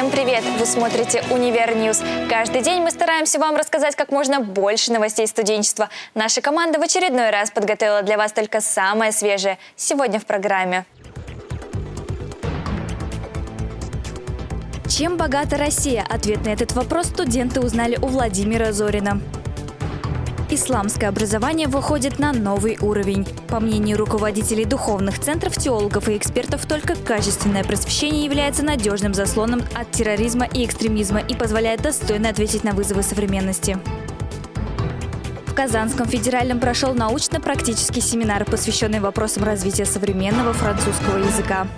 Всем привет! Вы смотрите «Univer News». Каждый день мы стараемся вам рассказать как можно больше новостей студенчества. Наша команда в очередной раз подготовила для вас только самое свежее. Сегодня в программе. Чем богата Россия? Ответ на этот вопрос студенты узнали у Владимира Зорина. Исламское образование выходит на новый уровень. По мнению руководителей духовных центров, теологов и экспертов, только качественное просвещение является надежным заслоном от терроризма и экстремизма и позволяет достойно ответить на вызовы современности. В Казанском федеральном прошел научно-практический семинар, посвященный вопросам развития современного французского языка.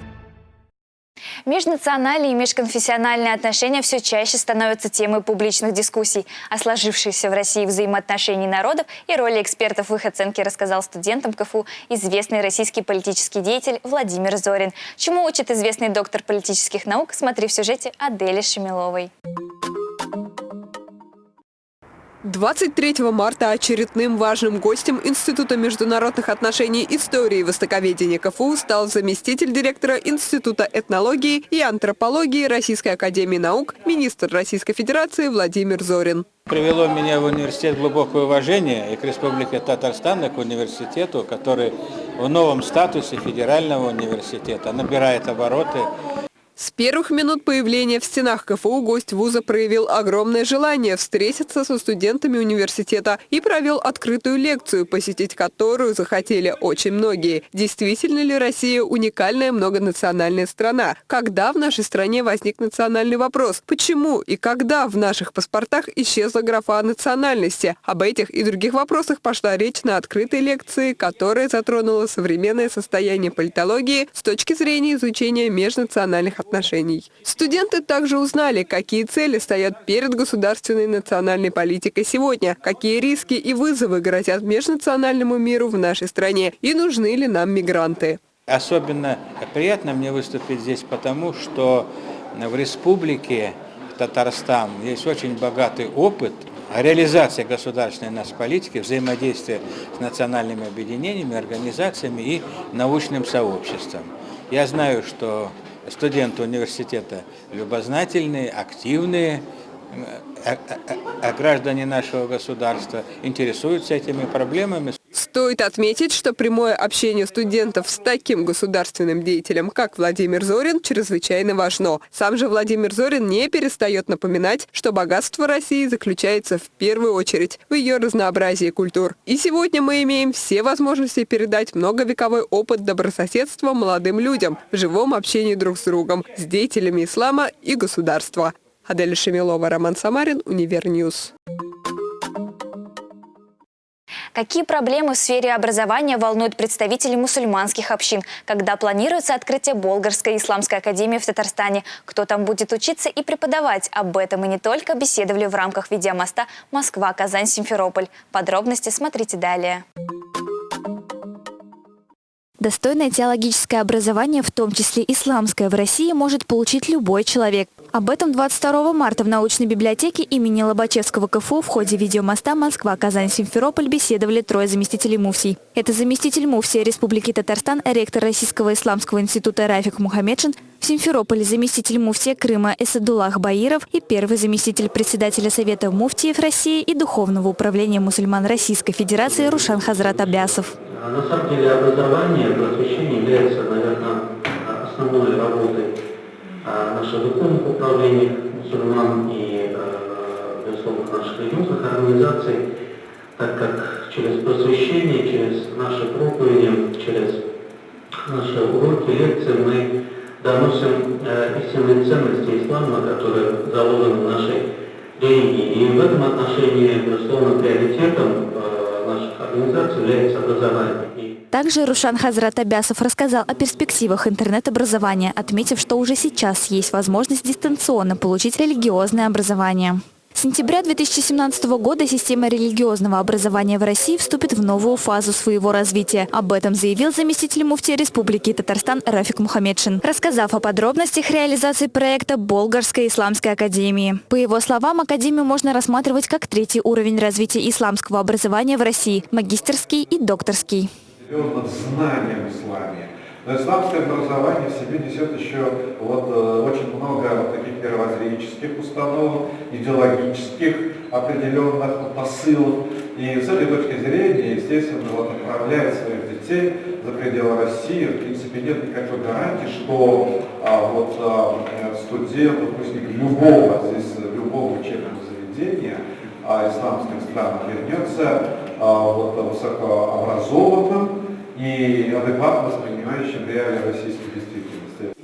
Межнациональные и межконфессиональные отношения все чаще становятся темой публичных дискуссий. О сложившихся в России взаимоотношений народов и роли экспертов в их оценке рассказал студентам КФУ известный российский политический деятель Владимир Зорин. Чему учит известный доктор политических наук, смотри в сюжете Адели Шемиловой. 23 марта очередным важным гостем Института международных отношений истории и востоковедения КФУ стал заместитель директора Института этнологии и антропологии Российской академии наук, министр Российской Федерации Владимир Зорин. Привело меня в университет глубокое уважение и к Республике Татарстан, и к университету, который в новом статусе федерального университета набирает обороты. С первых минут появления в стенах КФУ гость вуза проявил огромное желание встретиться со студентами университета и провел открытую лекцию, посетить которую захотели очень многие. Действительно ли Россия уникальная многонациональная страна? Когда в нашей стране возник национальный вопрос? Почему и когда в наших паспортах исчезла графа национальности? Об этих и других вопросах пошла речь на открытой лекции, которая затронула современное состояние политологии с точки зрения изучения межнациональных отношений отношений. Студенты также узнали, какие цели стоят перед государственной национальной политикой сегодня, какие риски и вызовы грозят межнациональному миру в нашей стране и нужны ли нам мигранты. Особенно приятно мне выступить здесь потому, что в республике Татарстан есть очень богатый опыт реализации государственной нас политики, взаимодействия с национальными объединениями, организациями и научным сообществом. Я знаю, что студенты университета любознательные, активные, а, граждане нашего государства интересуются этими проблемами. Стоит отметить, что прямое общение студентов с таким государственным деятелем, как Владимир Зорин, чрезвычайно важно. Сам же Владимир Зорин не перестает напоминать, что богатство России заключается в первую очередь в ее разнообразии культур. И сегодня мы имеем все возможности передать многовековой опыт добрососедства молодым людям в живом общении друг с другом, с деятелями ислама и государства. Адель Шемилова, Роман Самарин, Univer News. Какие проблемы в сфере образования волнуют представителей мусульманских общин, когда планируется открытие Болгарской исламской академии в Татарстане? Кто там будет учиться и преподавать? Об этом и не только беседовали в рамках видеомоста Москва, Казань, Симферополь. Подробности смотрите далее. Достойное теологическое образование, в том числе исламское, в России может получить любой человек. Об этом 22 марта в научной библиотеке имени Лобачевского КФУ в ходе видеомоста Москва, Казань, Симферополь беседовали трое заместителей муфсий. Это заместитель муфсия Республики Татарстан, ректор Российского исламского института Рафик Мухаммедшин, в Симферополе заместитель муфтия Крыма Эсадулах Баиров и первый заместитель председателя Совета муфтиев России и Духовного управления мусульман Российской Федерации Рушан Хазрат Абясов. А на самом деле образование, просвещение является, наверное, основной работой наших духовных управлений мусульман и, а, безусловно, наших религиозных организаций, так как через просвещение, через наши проповеди, через наши уроки, лекции мы доносим истинные ценности ислама, которые заложены в нашей религии. И в этом отношении, безусловно, приоритетом наших организаций является образование. Также Рушан Хазрат Абясов рассказал о перспективах интернет-образования, отметив, что уже сейчас есть возможность дистанционно получить религиозное образование. С сентября 2017 года система религиозного образования в России вступит в новую фазу своего развития. Об этом заявил заместитель муфтия Республики Татарстан Рафик Мухаммедшин, рассказав о подробностях реализации проекта Болгарской исламской академии. По его словам, академию можно рассматривать как третий уровень развития исламского образования в России – магистерский и докторский. Живем над знанием исламе, Но исламское образование в себе несет еще вот, э, очень много вот таких мировоззренческих установок, идеологических определенных посылов. И с этой точки зрения, естественно, вот, отправляет своих детей за пределы России, в принципе, нет никакой гарантии, что а, вот, а, студент, выпускник любого, здесь, любого учебного заведения а, исламских стран вернется а, вот, высокообразованным, и адекватно воспринимающим реалии российской действительности.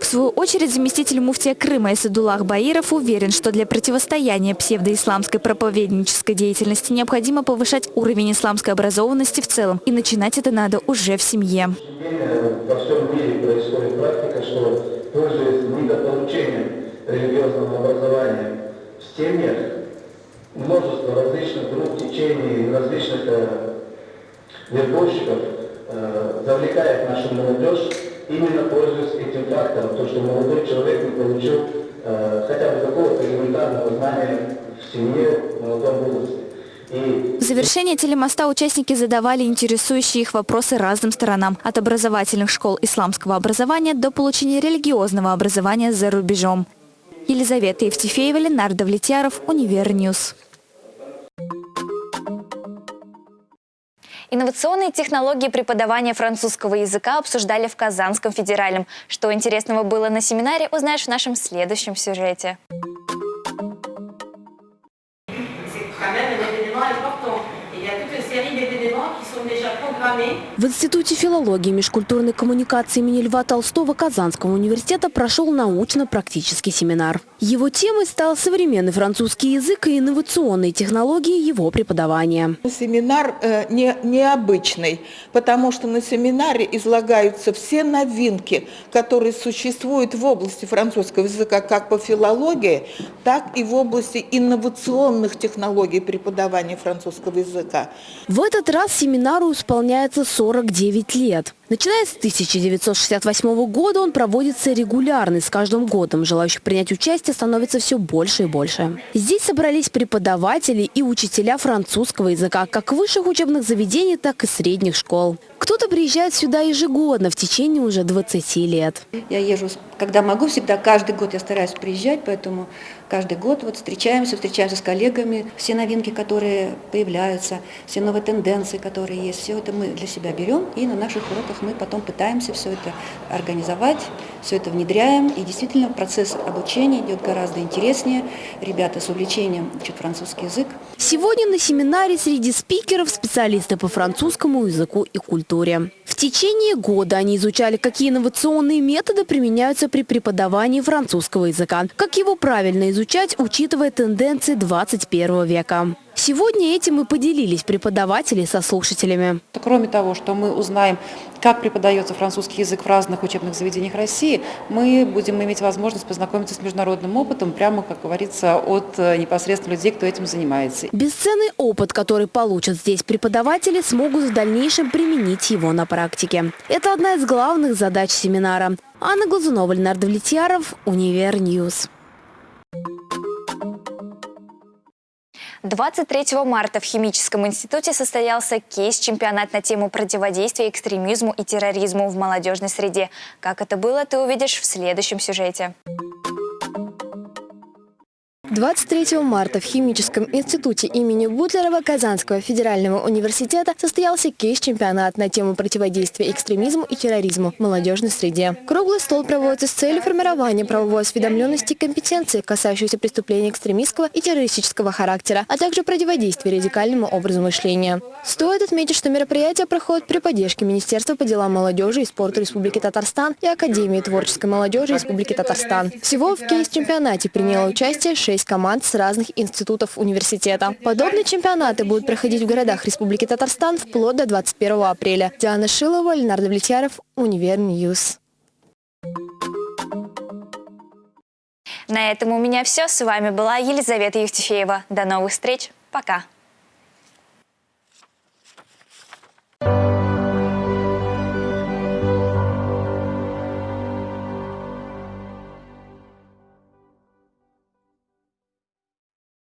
В свою очередь, заместитель муфтия Крыма Исадуллах Баиров уверен, что для противостояния псевдоисламской проповеднической деятельности необходимо повышать уровень исламской образованности в целом. И начинать это надо уже в семье. Во всем мире происходит практика, что пользуясь недополучением религиозного образования в семьях, вербовщиков э, завлекает нашу молодежь, именно пользуясь этим фактором, то, что молодой человек не получил э, хотя бы какого-то элементарного знания в семье, в молодом возрасте. В завершение телемоста участники задавали интересующие их вопросы разным сторонам. От образовательных школ исламского образования до получения религиозного образования за рубежом. Елизавета Евтефеева, Ленардо Влетьяров, Univer News. Инновационные технологии преподавания французского языка обсуждали в Казанском федеральном. Что интересного было на семинаре, узнаешь в нашем следующем сюжете. В Институте филологии и межкультурной коммуникации имени Льва Толстого Казанского университета прошел научно-практический семинар. Его темой стал современный французский язык и инновационные технологии его преподавания. Семинар э, не, необычный, потому что на семинаре излагаются все новинки, которые существуют в области французского языка как по филологии, так и в области инновационных технологий преподавания французского языка. В этот раз семинару исполняется 49 лет. Начиная с 1968 года он проводится регулярно, и с каждым годом желающих принять участие становится все больше и больше. Здесь собрались преподаватели и учителя французского языка как высших учебных заведений, так и средних школ. Кто-то приезжает сюда ежегодно в течение уже 20 лет. Я езжу, когда могу, всегда, каждый год я стараюсь приезжать, поэтому каждый год вот встречаемся, встречаемся с коллегами. Все новинки, которые появляются, все новые тенденции, которые есть, все это мы для себя берем и на наших уроках мы потом пытаемся все это организовать, все это внедряем. И действительно процесс обучения идет гораздо интереснее. Ребята с увлечением учат французский язык. Сегодня на семинаре среди спикеров специалисты по французскому языку и культуре. В течение года они изучали, какие инновационные методы применяются при преподавании французского языка, как его правильно изучать, учитывая тенденции 21 века. Сегодня этим и поделились преподаватели со слушателями. Кроме того, что мы узнаем, как преподается французский язык в разных учебных заведениях России, мы будем иметь возможность познакомиться с международным опытом, прямо, как говорится, от э, непосредственно людей, кто этим занимается. Бесценный опыт, который получат здесь преподаватели, смогут в дальнейшем применить его на практике. Это одна из главных задач семинара. Анна Глазунова, Ленардо Влетьяров, Univer News. 23 марта в Химическом институте состоялся кейс-чемпионат на тему противодействия экстремизму и терроризму в молодежной среде. Как это было, ты увидишь в следующем сюжете. 23 марта в Химическом институте имени Бутлерова Казанского федерального университета состоялся кейс-чемпионат на тему противодействия экстремизму и терроризму в молодежной среде. Круглый стол проводится с целью формирования правовой осведомленности и компетенции, касающейся преступлений экстремистского и террористического характера, а также противодействия радикальному образу мышления. Стоит отметить, что мероприятие проходит при поддержке Министерства по делам молодежи и спорта Республики Татарстан и Академии творческой молодежи Республики Татарстан. Всего в кейс-чемпионате приняло участие 6 6 команд с разных институтов университета. Подобные чемпионаты будут проходить в городах Республики Татарстан вплоть до 21 апреля. Диана Шилова, Ленардо Влетьяров, Univer News. На этом у меня все. С вами была Елизавета Евтефеева. До новых встреч. Пока.